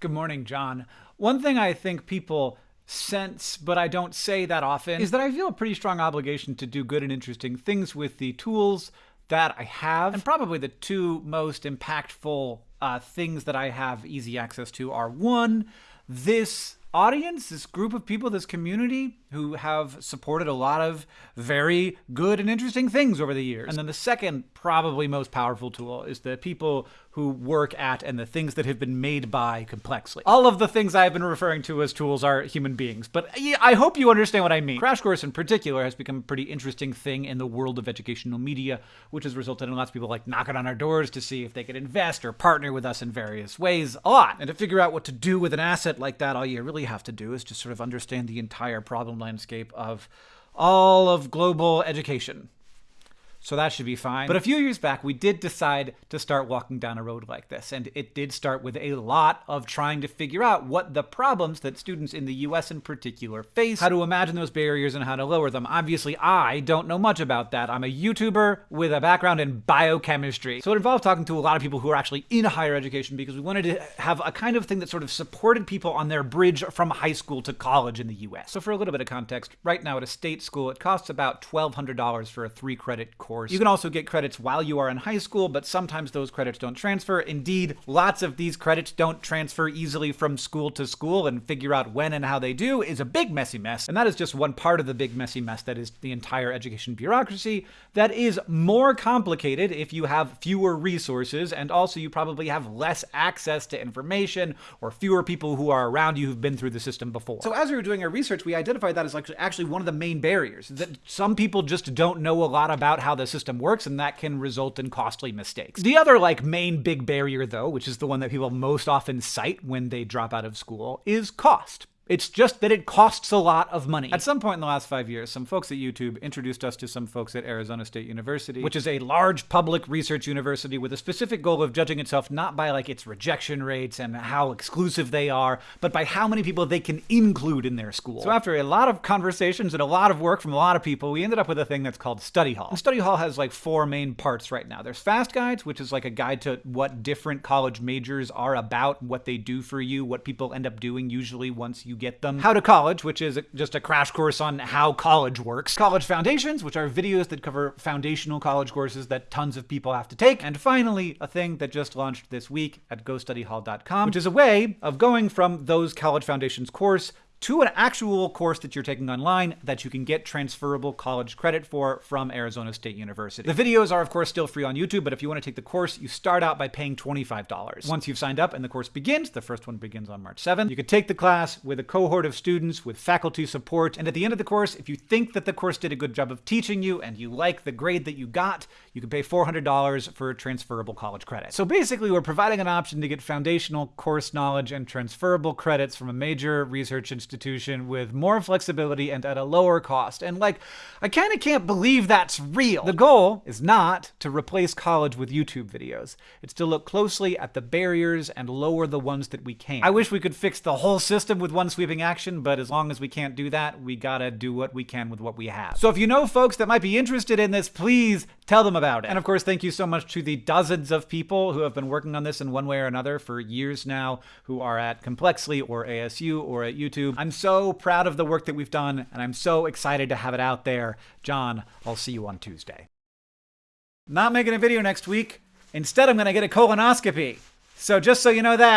Good morning, John. One thing I think people sense, but I don't say that often, is that I feel a pretty strong obligation to do good and interesting things with the tools that I have. And probably the two most impactful uh, things that I have easy access to are one, this audience, this group of people, this community who have supported a lot of very good and interesting things over the years. And then the second, probably most powerful tool is the people who work at and the things that have been made by Complexly. All of the things I've been referring to as tools are human beings, but I hope you understand what I mean. Crash Course in particular has become a pretty interesting thing in the world of educational media, which has resulted in lots of people like knocking on our doors to see if they could invest or partner with us in various ways a lot. And to figure out what to do with an asset like that, all you really have to do is just sort of understand the entire problem landscape of all of global education so that should be fine. But a few years back, we did decide to start walking down a road like this, and it did start with a lot of trying to figure out what the problems that students in the US in particular face, how to imagine those barriers, and how to lower them. Obviously, I don't know much about that. I'm a YouTuber with a background in biochemistry. So it involved talking to a lot of people who are actually in higher education because we wanted to have a kind of thing that sort of supported people on their bridge from high school to college in the US. So for a little bit of context, right now at a state school, it costs about $1,200 for a three credit course course. You can also get credits while you are in high school, but sometimes those credits don't transfer. Indeed, lots of these credits don't transfer easily from school to school, and figure out when and how they do is a big messy mess. And that is just one part of the big messy mess that is the entire education bureaucracy that is more complicated if you have fewer resources, and also you probably have less access to information or fewer people who are around you who've been through the system before. So as we were doing our research, we identified that as like actually one of the main barriers, that some people just don't know a lot about how the system works, and that can result in costly mistakes. The other, like, main big barrier, though, which is the one that people most often cite when they drop out of school, is cost. It's just that it costs a lot of money. At some point in the last five years, some folks at YouTube introduced us to some folks at Arizona State University, which is a large public research university with a specific goal of judging itself not by like its rejection rates and how exclusive they are, but by how many people they can include in their school. So after a lot of conversations and a lot of work from a lot of people, we ended up with a thing that's called Study Hall. And Study Hall has like four main parts right now. There's Fast Guides, which is like a guide to what different college majors are about, what they do for you, what people end up doing usually once you get them. How to College, which is just a crash course on how college works. College Foundations, which are videos that cover foundational college courses that tons of people have to take. And finally, a thing that just launched this week at GoStudyHall.com, which is a way of going from those College Foundations course to an actual course that you're taking online that you can get transferable college credit for from Arizona State University. The videos are, of course, still free on YouTube, but if you want to take the course, you start out by paying $25. Once you've signed up and the course begins, the first one begins on March 7th, you can take the class with a cohort of students with faculty support, and at the end of the course, if you think that the course did a good job of teaching you and you like the grade that you got, you can pay $400 for transferable college credit. So basically, we're providing an option to get foundational course knowledge and transferable credits from a major research institution institution with more flexibility and at a lower cost. And like, I kind of can't believe that's real. The goal is not to replace college with YouTube videos. It's to look closely at the barriers and lower the ones that we can. I wish we could fix the whole system with one sweeping action, but as long as we can't do that, we gotta do what we can with what we have. So if you know folks that might be interested in this, please tell them about it. And of course, thank you so much to the dozens of people who have been working on this in one way or another for years now, who are at Complexly or ASU or at YouTube. I'm so proud of the work that we've done, and I'm so excited to have it out there. John, I'll see you on Tuesday. Not making a video next week. Instead, I'm going to get a colonoscopy. So just so you know that.